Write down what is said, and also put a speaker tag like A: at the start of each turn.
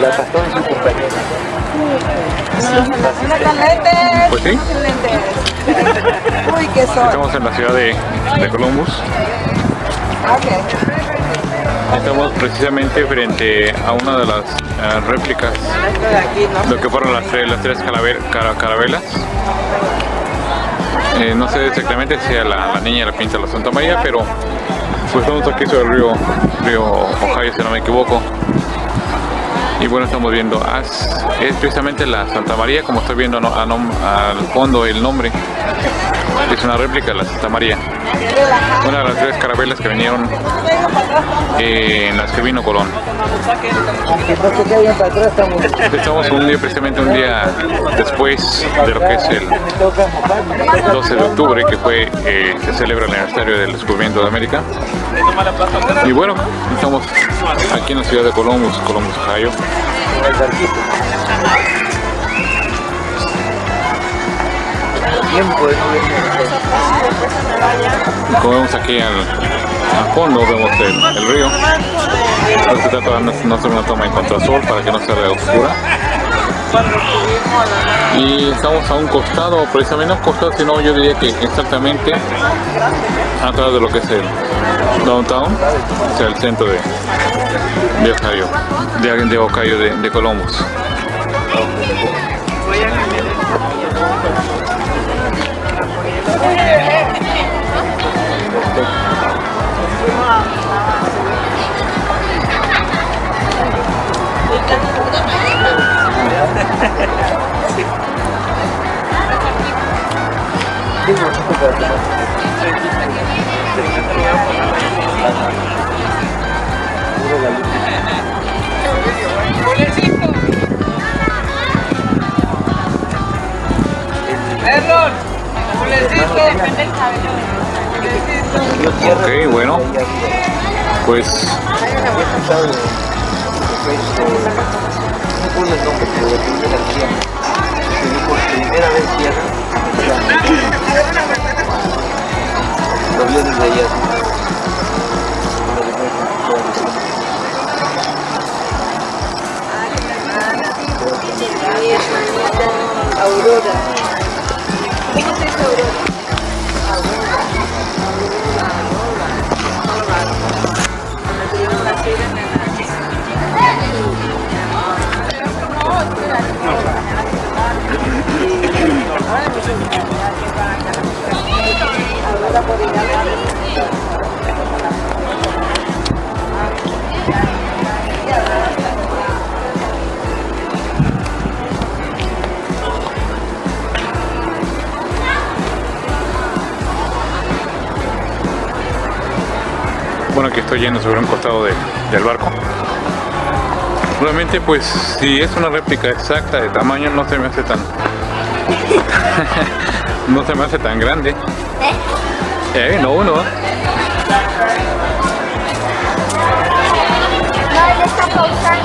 A: La Castón es su compañera.
B: Pues sí,
C: Uy, qué sol.
B: estamos en la ciudad de, de Columbus. Estamos precisamente frente a una de las eh, réplicas
C: de
B: lo que fueron las tres, las tres carabelas. Eh, no sé exactamente si a la, la niña la pinta la Santa María, pero pues estamos aquí sobre el río, río Ohio, si no me equivoco. Y bueno, estamos viendo, es precisamente la Santa María, como estoy viendo al fondo el nombre. Es una réplica de la Santa María. Una de las tres carabelas que vinieron eh, en las que vino Colón.
A: Estamos...
B: Un día, precisamente un día después de lo que es el
A: Me toca mojarme.
B: 12 de octubre, que fue, eh, se celebra el aniversario del descubrimiento de América. Y bueno, estamos aquí en la ciudad de Columbus, Columbus, Ohio. Vemos aquí al, al fondo, vemos el, río. De no, hacer una toma en contrasol para que no se vea oscura. Y estamos a un costado, precisamente no costado, sino yo diría que exactamente atrás de lo que es el downtown, o sea, el centro de, de Ohio, de, de Ohio, de, de Columbus. Ok, bueno, pues
C: Aurora. ¿Cómo se dice Aurora?
B: Bueno, aquí estoy yendo sobre un costado de- del barco. Realmente, pues, si es una réplica exacta de tamaño, no se me hace tan... no se me hace tan grande. Eh, no, no.
D: No, está pausando.